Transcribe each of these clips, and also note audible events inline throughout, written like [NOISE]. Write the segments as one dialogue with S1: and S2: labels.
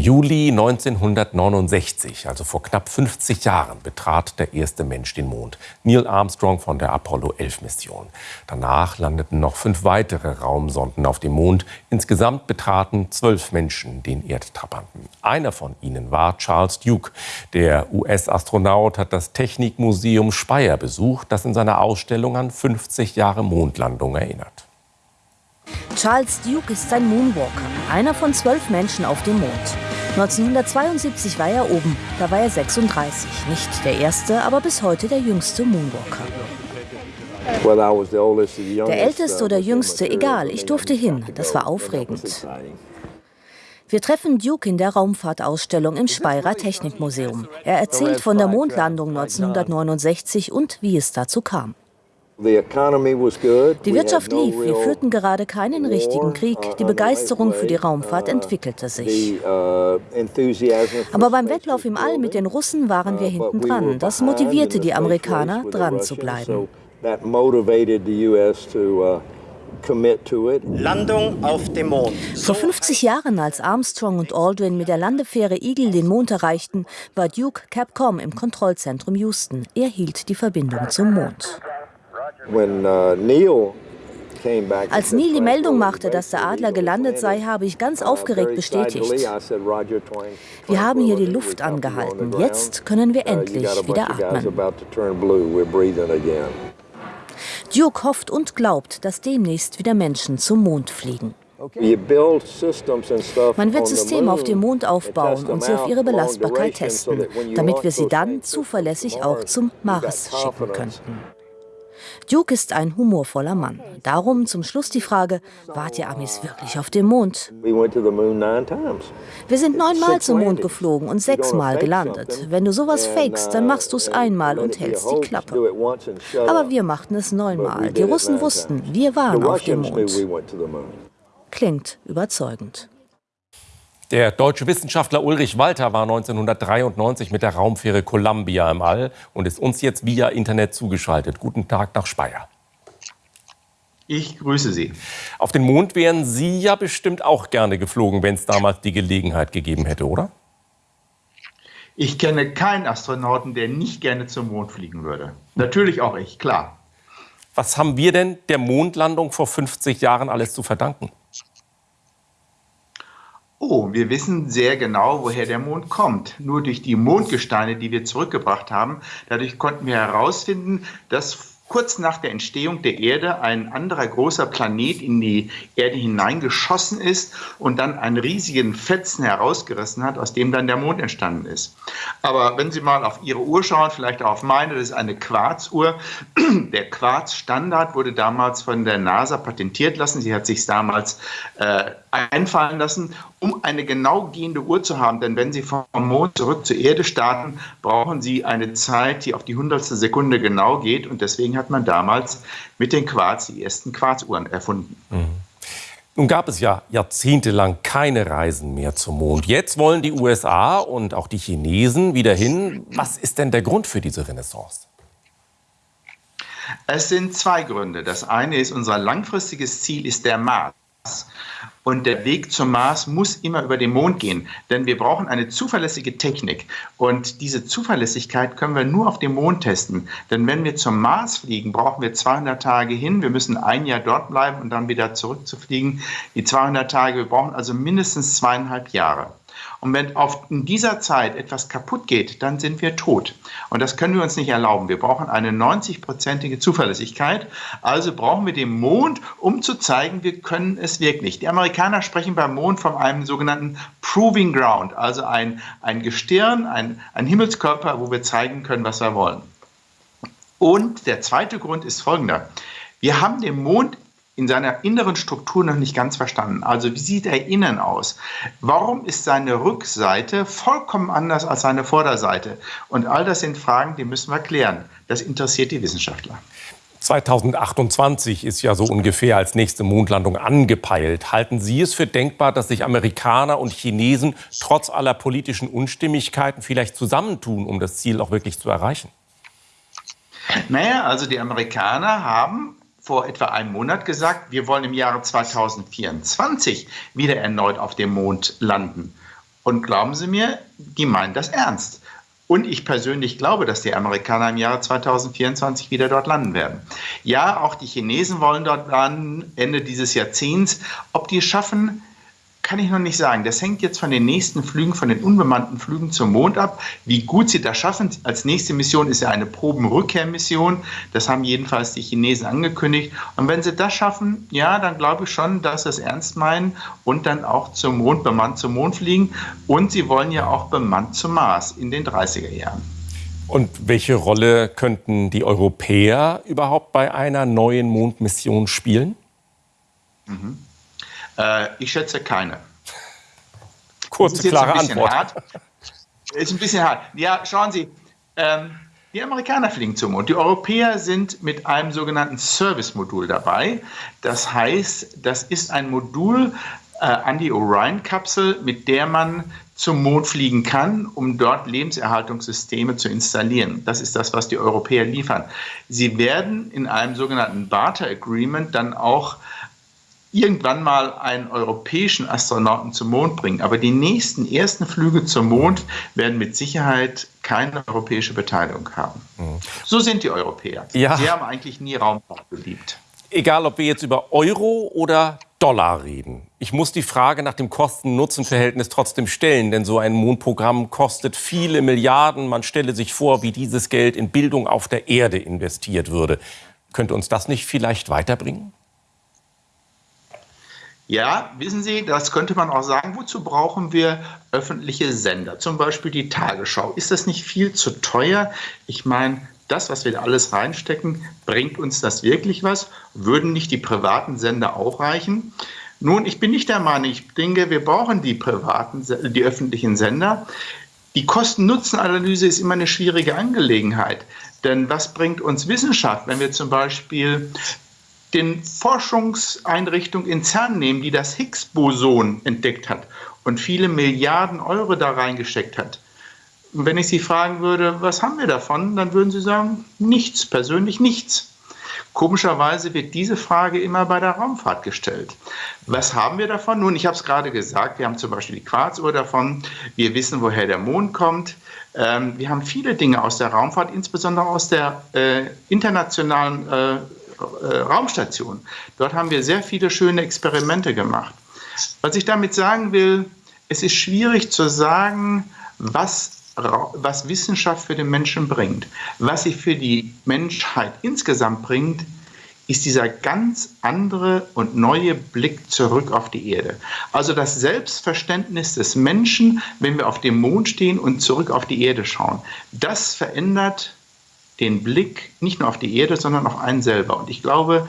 S1: Juli 1969, also vor knapp 50 Jahren, betrat der erste Mensch den Mond, Neil Armstrong von der Apollo 11 Mission. Danach landeten noch fünf weitere Raumsonden auf dem Mond. Insgesamt betraten zwölf Menschen den Erdtrabanten. Einer von ihnen war Charles Duke. Der US-Astronaut hat das Technikmuseum Speyer besucht, das in seiner Ausstellung an 50 Jahre Mondlandung erinnert.
S2: Charles Duke ist ein Moonwalker, einer von zwölf Menschen auf dem Mond. 1972 war er oben, da war er 36. Nicht der erste, aber bis heute der jüngste Moonwalker. Der älteste oder jüngste, egal, ich durfte hin. Das war aufregend. Wir treffen Duke in der Raumfahrtausstellung im Speyerer Technikmuseum. Er erzählt von der Mondlandung 1969 und wie es dazu kam. Die Wirtschaft lief, wir führten gerade keinen richtigen Krieg, die Begeisterung für die Raumfahrt uh, entwickelte sich. Uh, Aber beim Wettlauf im All mit den Russen waren wir uh, hinten dran. Das motivierte die Amerikaner, dran zu bleiben.
S3: Landung auf dem Mond.
S2: Vor 50 Jahren, als Armstrong und Aldrin mit der Landefähre Eagle den Mond erreichten, war Duke Capcom im Kontrollzentrum Houston. Er hielt die Verbindung zum Mond. Uh, Als Neil die Meldung machte, dass der Adler gelandet sei, habe ich ganz uh, aufgeregt bestätigt. Wir haben hier die Luft angehalten. Jetzt können wir endlich wieder atmen. Duke hofft und glaubt, dass demnächst wieder Menschen zum Mond fliegen. Man wird Systeme auf dem Mond aufbauen und sie auf ihre Belastbarkeit testen, damit wir sie dann zuverlässig auch zum Mars schicken könnten. Duke ist ein humorvoller Mann. Darum zum Schluss die Frage, wart ihr Amis wirklich auf dem Mond? Wir sind neunmal zum Mond geflogen und sechsmal gelandet. Wenn du sowas fakest, dann machst du es einmal und hältst die Klappe. Aber wir machten es neunmal. Die Russen wussten, wir waren auf dem Mond. Klingt überzeugend.
S1: Der deutsche Wissenschaftler Ulrich Walter war 1993 mit der Raumfähre Columbia im All und ist uns jetzt via Internet zugeschaltet. Guten Tag nach Speyer.
S4: Ich grüße Sie.
S1: Auf den Mond wären Sie ja bestimmt auch gerne geflogen, wenn es damals die Gelegenheit gegeben hätte, oder?
S4: Ich kenne keinen Astronauten, der nicht gerne zum Mond fliegen würde. Natürlich auch ich, klar.
S1: Was haben wir denn der Mondlandung vor 50 Jahren alles zu verdanken?
S4: Oh, wir wissen sehr genau, woher der Mond kommt. Nur durch die Mondgesteine, die wir zurückgebracht haben, dadurch konnten wir herausfinden, dass kurz nach der Entstehung der Erde ein anderer großer Planet in die Erde hineingeschossen ist und dann einen riesigen Fetzen herausgerissen hat, aus dem dann der Mond entstanden ist. Aber wenn Sie mal auf Ihre Uhr schauen, vielleicht auch auf meine, das ist eine Quarzuhr. [CLEARS THROAT] Der Quarzstandard wurde damals von der NASA patentiert lassen. Sie hat sich damals äh, einfallen lassen, um eine genau gehende Uhr zu haben. Denn wenn Sie vom Mond zurück zur Erde starten, brauchen Sie eine Zeit, die auf die hundertstel Sekunde genau geht. Und deswegen hat man damals mit den Quarz die ersten Quarzuhren erfunden. Mhm.
S1: Nun gab es ja jahrzehntelang keine Reisen mehr zum Mond. Jetzt wollen die USA und auch die Chinesen wieder hin. Was ist denn der Grund für diese Renaissance?
S4: Es sind zwei Gründe. Das eine ist, unser langfristiges Ziel ist der Mars. Und der Weg zum Mars muss immer über den Mond gehen, denn wir brauchen eine zuverlässige Technik. Und diese Zuverlässigkeit können wir nur auf dem Mond testen. Denn wenn wir zum Mars fliegen, brauchen wir 200 Tage hin. Wir müssen ein Jahr dort bleiben und dann wieder zurückzufliegen. Die 200 Tage, wir brauchen also mindestens zweieinhalb Jahre. Und wenn in dieser Zeit etwas kaputt geht, dann sind wir tot. Und das können wir uns nicht erlauben. Wir brauchen eine 90-prozentige Zuverlässigkeit. Also brauchen wir den Mond, um zu zeigen, wir können es wirklich. Die Amerikaner sprechen beim Mond von einem sogenannten Proving Ground, also ein, ein Gestirn, ein, ein Himmelskörper, wo wir zeigen können, was wir wollen. Und der zweite Grund ist folgender. Wir haben den Mond in seiner inneren Struktur noch nicht ganz verstanden. Also wie sieht er innen aus? Warum ist seine Rückseite vollkommen anders als seine Vorderseite? Und all das sind Fragen, die müssen wir klären. Das interessiert die Wissenschaftler.
S1: 2028 ist ja so ungefähr als nächste Mondlandung angepeilt. Halten Sie es für denkbar, dass sich Amerikaner und Chinesen trotz aller politischen Unstimmigkeiten vielleicht zusammentun, um das Ziel auch wirklich zu erreichen?
S4: Naja, also die Amerikaner haben vor etwa einem Monat gesagt, wir wollen im Jahre 2024 wieder erneut auf dem Mond landen. Und glauben Sie mir, die meinen das ernst. Und ich persönlich glaube, dass die Amerikaner im Jahre 2024 wieder dort landen werden. Ja, auch die Chinesen wollen dort landen, Ende dieses Jahrzehnts. Ob die es schaffen, kann ich noch nicht sagen. Das hängt jetzt von den nächsten Flügen, von den unbemannten Flügen zum Mond ab. Wie gut sie das schaffen. Als nächste Mission ist ja eine Probenrückkehrmission. Das haben jedenfalls die Chinesen angekündigt. Und wenn sie das schaffen, ja, dann glaube ich schon, dass sie es ernst meinen und dann auch zum Mond, bemannt zum Mond fliegen. Und sie wollen ja auch bemannt zum Mars in den 30er Jahren.
S1: Und welche Rolle könnten die Europäer überhaupt bei einer neuen Mondmission spielen?
S4: Mhm. Äh, ich schätze keine.
S1: Kurze, klare Antwort.
S4: Hart. Ist ein bisschen hart. Ja, schauen Sie, ähm, die Amerikaner fliegen zum Mond. Die Europäer sind mit einem sogenannten Service-Modul dabei. Das heißt, das ist ein Modul äh, an die Orion-Kapsel, mit der man zum Mond fliegen kann, um dort Lebenserhaltungssysteme zu installieren. Das ist das, was die Europäer liefern. Sie werden in einem sogenannten Barter Agreement dann auch irgendwann mal einen europäischen Astronauten zum Mond bringen. Aber die nächsten ersten Flüge zum Mond werden mit Sicherheit keine europäische Beteiligung haben. Mhm. So sind die Europäer. Ja. Sie haben eigentlich nie Raumfahrt geliebt.
S1: Egal, ob wir jetzt über Euro oder Dollar reden. Ich muss die Frage nach dem Kosten-Nutzen-Verhältnis trotzdem stellen, denn so ein Mondprogramm kostet viele Milliarden. Man stelle sich vor, wie dieses Geld in Bildung auf der Erde investiert würde. Könnte uns das nicht vielleicht weiterbringen?
S4: Ja, wissen Sie, das könnte man auch sagen. Wozu brauchen wir öffentliche Sender? Zum Beispiel die Tagesschau. Ist das nicht viel zu teuer? Ich meine, das, was wir da alles reinstecken, bringt uns das wirklich was? Würden nicht die privaten Sender auch reichen? Nun, ich bin nicht der Meinung, ich denke, wir brauchen die privaten, die öffentlichen Sender. Die Kosten-Nutzen-Analyse ist immer eine schwierige Angelegenheit. Denn was bringt uns Wissenschaft, wenn wir zum Beispiel den Forschungseinrichtung in CERN nehmen, die das Higgs-Boson entdeckt hat und viele Milliarden Euro da reingesteckt hat. Und wenn ich Sie fragen würde, was haben wir davon, dann würden Sie sagen, nichts, persönlich nichts. Komischerweise wird diese Frage immer bei der Raumfahrt gestellt. Was haben wir davon? Nun, ich habe es gerade gesagt, wir haben zum Beispiel die Quarzuhr davon, wir wissen, woher der Mond kommt. Ähm, wir haben viele Dinge aus der Raumfahrt, insbesondere aus der äh, internationalen äh, äh, Raumstation. Dort haben wir sehr viele schöne Experimente gemacht. Was ich damit sagen will, es ist schwierig zu sagen, was, was Wissenschaft für den Menschen bringt. Was sie für die Menschheit insgesamt bringt, ist dieser ganz andere und neue Blick zurück auf die Erde. Also das Selbstverständnis des Menschen, wenn wir auf dem Mond stehen und zurück auf die Erde schauen. Das verändert den Blick nicht nur auf die Erde, sondern auf einen selber. Und ich glaube,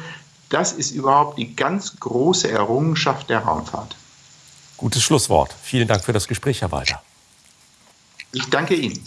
S4: das ist überhaupt die ganz große Errungenschaft der Raumfahrt.
S1: Gutes Schlusswort. Vielen Dank für das Gespräch, Herr Walter.
S4: Ich danke Ihnen.